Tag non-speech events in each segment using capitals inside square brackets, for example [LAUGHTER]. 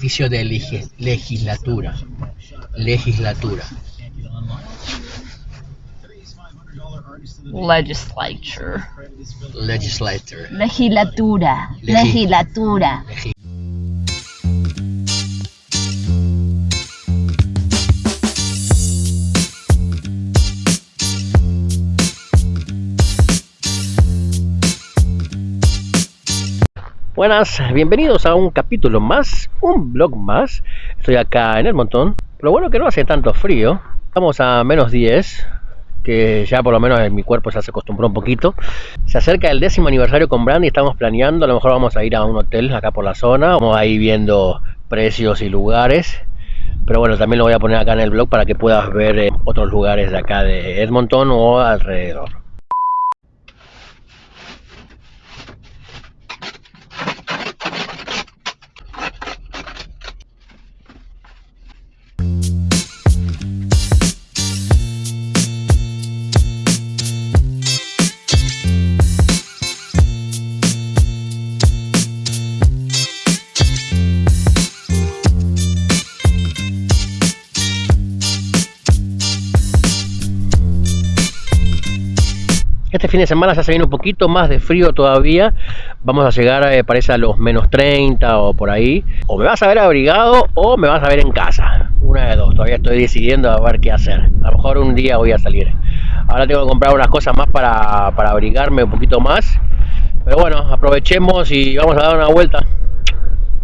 edificio de legislatura. Legislatura. Legislature. Legislature. Legislatura. Legislatura. Buenas, bienvenidos a un capítulo más, un blog más. Estoy acá en el montón. Lo bueno que no hace tanto frío. Estamos a menos 10, que ya por lo menos en mi cuerpo se acostumbró un poquito. Se acerca el décimo aniversario con Brandy, estamos planeando, a lo mejor vamos a ir a un hotel acá por la zona, vamos a ir viendo precios y lugares. Pero bueno, también lo voy a poner acá en el blog para que puedas ver eh, otros lugares de acá de Edmonton o alrededor. Este fin de semana se viene un poquito más de frío todavía. Vamos a llegar, eh, parece, a los menos 30 o por ahí. O me vas a ver abrigado o me vas a ver en casa. Una de dos. Todavía estoy decidiendo a ver qué hacer. A lo mejor un día voy a salir. Ahora tengo que comprar unas cosas más para, para abrigarme un poquito más. Pero bueno, aprovechemos y vamos a dar una vuelta.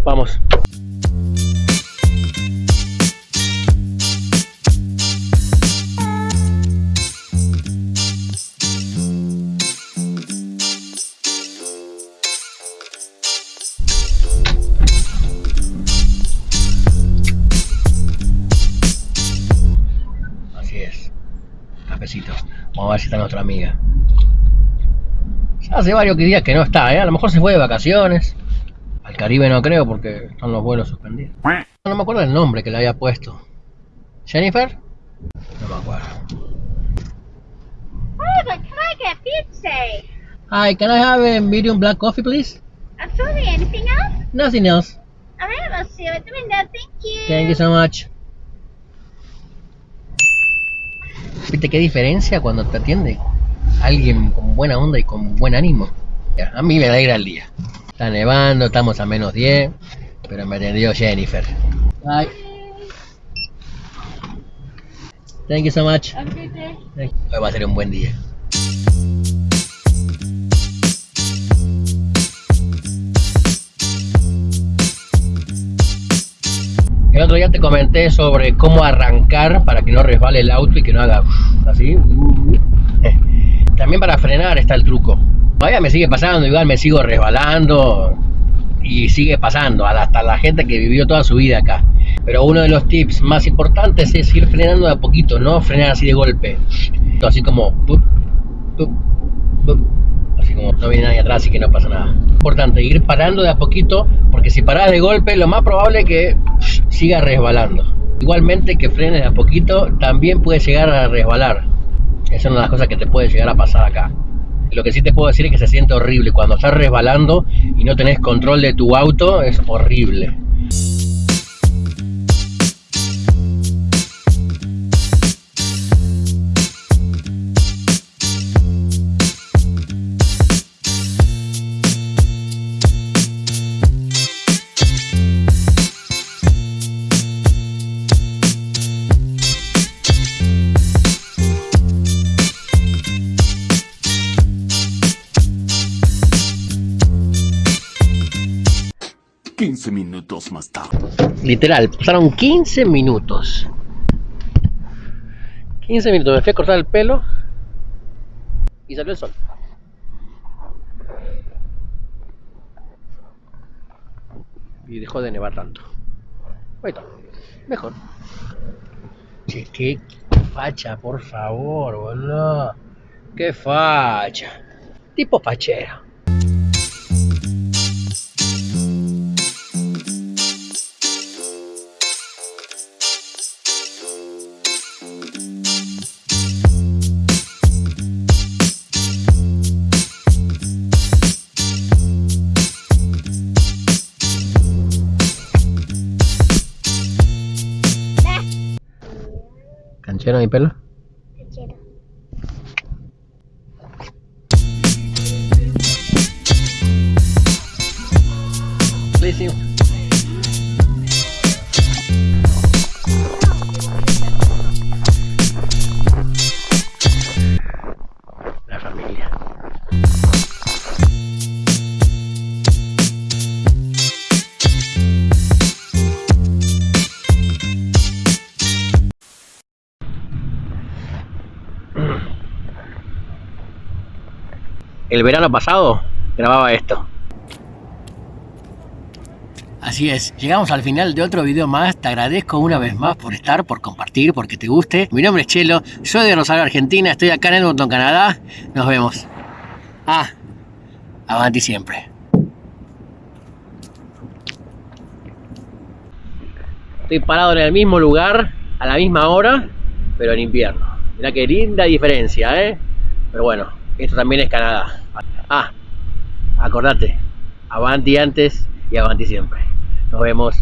Vamos. Vamos a ver si está nuestra amiga. Ya hace varios días que no está, ¿eh? A lo mejor se fue de vacaciones. Al Caribe no creo porque están los vuelos suspendidos. No me acuerdo el nombre que le había puesto. ¿Jennifer? No me acuerdo. Oh, but can I get pizza? Hi, can I have a medium black coffee, please? Absolutely. Anything else? Nothing else. All right, I'll see you at the window. Thank you. Thank you so much. ¿Viste qué diferencia cuando te atiende alguien con buena onda y con buen ánimo? A mí me alegra el día. Está nevando, estamos a menos 10, pero me atendió Jennifer. Bye. Thank you so much. Hoy va a ser un buen día. El otro día te comenté sobre cómo arrancar para que no resbale el auto y que no haga así. [LAUGHS] También para frenar está el truco. Todavía me sigue pasando, igual me sigo resbalando y sigue pasando hasta la gente que vivió toda su vida acá. Pero uno de los tips más importantes es ir frenando de a poquito, no frenar así de golpe. Así como pup, así como no viene nadie y que no pasa nada. Importante ir parando de a poquito porque si paras de golpe lo más probable es que siga resbalando. Igualmente que frenes de a poquito también puede llegar a resbalar. Esa es una de las cosas que te puede llegar a pasar acá. Lo que sí te puedo decir es que se siente horrible. Cuando estás resbalando y no tenés control de tu auto, es horrible. Quince minutos más tarde. Literal, pasaron 15 minutos. 15 minutos, me fui a cortar el pelo y salió el sol. Y dejó de nevar tanto. Ahí está, mejor. Che, qué facha, por favor, boludo. Qué facha. Tipo fachero. ¿Cachero mi pelo? Cachero. Sí, El verano pasado grababa esto. Así es, llegamos al final de otro video más, te agradezco una vez más por estar, por compartir, porque te guste. Mi nombre es Chelo, soy de Rosario, Argentina, estoy acá en Edmonton, Canadá. Nos vemos. Ah, avanti siempre. Estoy parado en el mismo lugar, a la misma hora, pero en invierno. Mirá qué linda diferencia, ¿eh? Pero bueno, esto también es Canadá. Ah, acordate, avanti antes y avanti siempre. Nos vemos